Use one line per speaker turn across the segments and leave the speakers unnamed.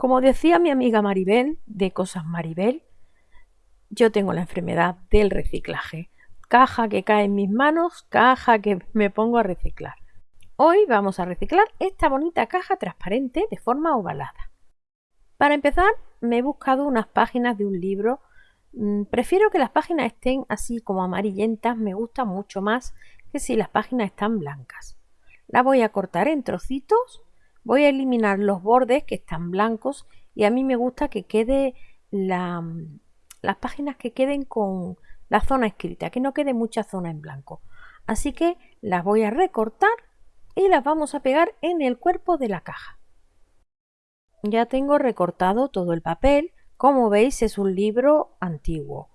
Como decía mi amiga Maribel, de Cosas Maribel, yo tengo la enfermedad del reciclaje. Caja que cae en mis manos, caja que me pongo a reciclar. Hoy vamos a reciclar esta bonita caja transparente de forma ovalada. Para empezar, me he buscado unas páginas de un libro. Mm, prefiero que las páginas estén así como amarillentas, me gusta mucho más que si las páginas están blancas. La voy a cortar en trocitos Voy a eliminar los bordes que están blancos y a mí me gusta que quede las páginas que queden con la zona escrita, que no quede mucha zona en blanco. Así que las voy a recortar y las vamos a pegar en el cuerpo de la caja. Ya tengo recortado todo el papel, como veis es un libro antiguo.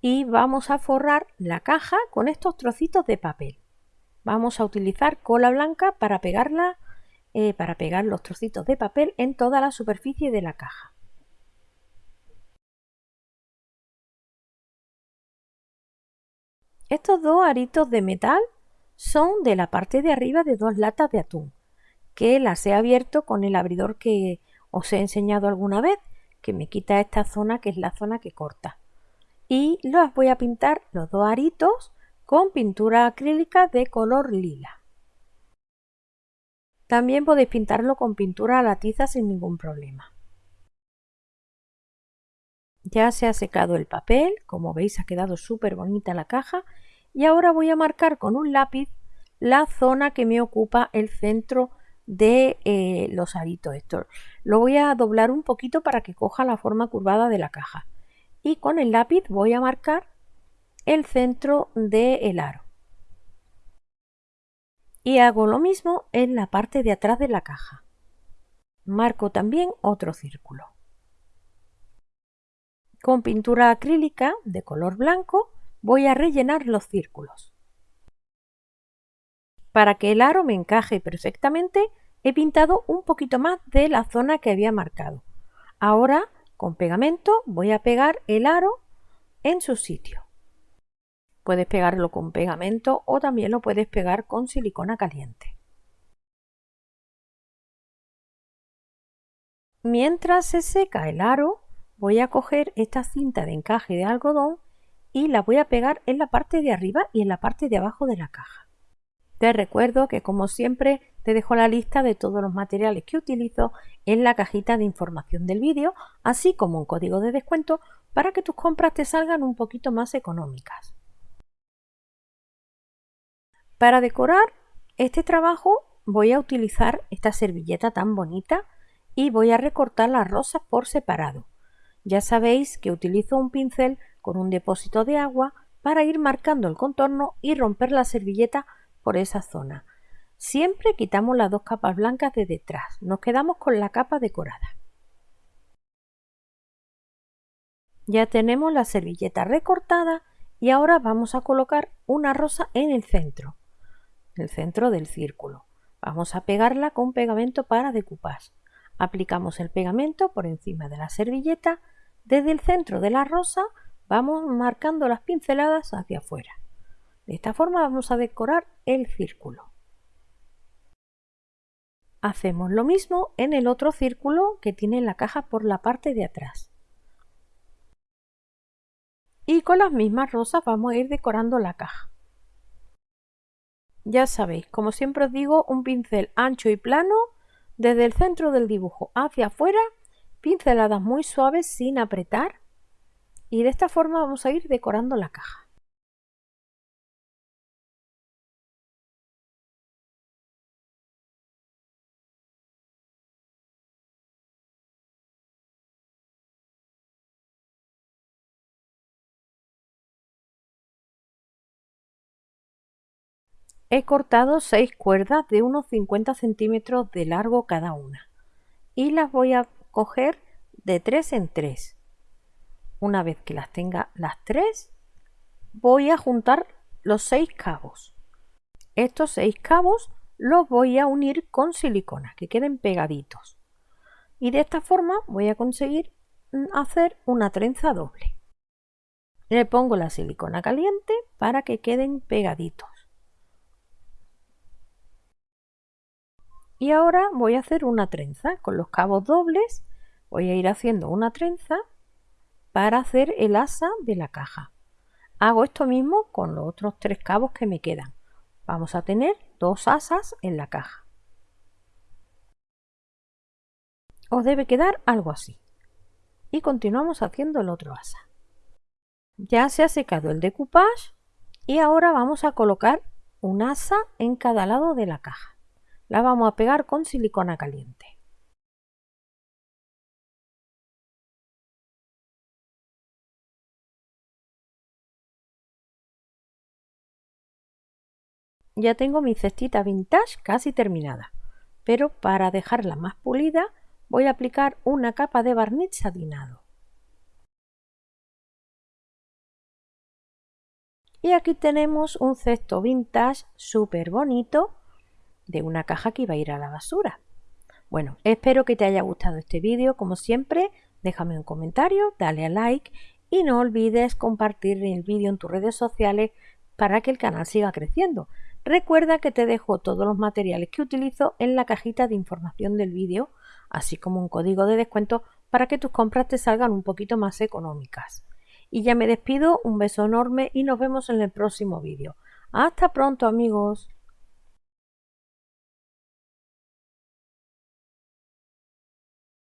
Y vamos a forrar la caja con estos trocitos de papel. Vamos a utilizar cola blanca para pegarla eh, para pegar los trocitos de papel en toda la superficie de la caja. Estos dos aritos de metal son de la parte de arriba de dos latas de atún, que las he abierto con el abridor que os he enseñado alguna vez, que me quita esta zona que es la zona que corta. Y los voy a pintar los dos aritos con pintura acrílica de color lila. También podéis pintarlo con pintura a la tiza sin ningún problema. Ya se ha secado el papel, como veis ha quedado súper bonita la caja y ahora voy a marcar con un lápiz la zona que me ocupa el centro de eh, los aritos. Lo voy a doblar un poquito para que coja la forma curvada de la caja y con el lápiz voy a marcar el centro del aro y hago lo mismo en la parte de atrás de la caja. Marco también otro círculo. Con pintura acrílica de color blanco voy a rellenar los círculos. Para que el aro me encaje perfectamente he pintado un poquito más de la zona que había marcado. Ahora con pegamento voy a pegar el aro en su sitio. Puedes pegarlo con pegamento o también lo puedes pegar con silicona caliente. Mientras se seca el aro, voy a coger esta cinta de encaje de algodón y la voy a pegar en la parte de arriba y en la parte de abajo de la caja. Te recuerdo que como siempre te dejo la lista de todos los materiales que utilizo en la cajita de información del vídeo, así como un código de descuento para que tus compras te salgan un poquito más económicas. Para decorar este trabajo voy a utilizar esta servilleta tan bonita y voy a recortar las rosas por separado. Ya sabéis que utilizo un pincel con un depósito de agua para ir marcando el contorno y romper la servilleta por esa zona. Siempre quitamos las dos capas blancas de detrás, nos quedamos con la capa decorada. Ya tenemos la servilleta recortada y ahora vamos a colocar una rosa en el centro el centro del círculo. Vamos a pegarla con pegamento para decoupage. Aplicamos el pegamento por encima de la servilleta. Desde el centro de la rosa vamos marcando las pinceladas hacia afuera. De esta forma vamos a decorar el círculo. Hacemos lo mismo en el otro círculo que tiene la caja por la parte de atrás. Y con las mismas rosas vamos a ir decorando la caja. Ya sabéis, como siempre os digo, un pincel ancho y plano desde el centro del dibujo hacia afuera, pinceladas muy suaves sin apretar y de esta forma vamos a ir decorando la caja. He cortado seis cuerdas de unos 50 centímetros de largo cada una y las voy a coger de tres en tres. Una vez que las tenga las tres, voy a juntar los seis cabos. Estos seis cabos los voy a unir con silicona, que queden pegaditos. Y de esta forma voy a conseguir hacer una trenza doble. Le pongo la silicona caliente para que queden pegaditos. Y ahora voy a hacer una trenza con los cabos dobles, Voy a ir haciendo una trenza para hacer el asa de la caja. Hago esto mismo con los otros tres cabos que me quedan. Vamos a tener dos asas en la caja. Os debe quedar algo así. Y continuamos haciendo el otro asa. Ya se ha secado el decoupage y ahora vamos a colocar un asa en cada lado de la caja. La vamos a pegar con silicona caliente. Ya tengo mi cestita vintage casi terminada, pero para dejarla más pulida voy a aplicar una capa de barniz satinado. Y aquí tenemos un cesto vintage súper bonito de una caja que iba a ir a la basura. Bueno, espero que te haya gustado este vídeo. Como siempre, déjame un comentario, dale a like y no olvides compartir el vídeo en tus redes sociales para que el canal siga creciendo. Recuerda que te dejo todos los materiales que utilizo en la cajita de información del vídeo, así como un código de descuento para que tus compras te salgan un poquito más económicas. Y ya me despido, un beso enorme y nos vemos en el próximo vídeo. Hasta pronto amigos.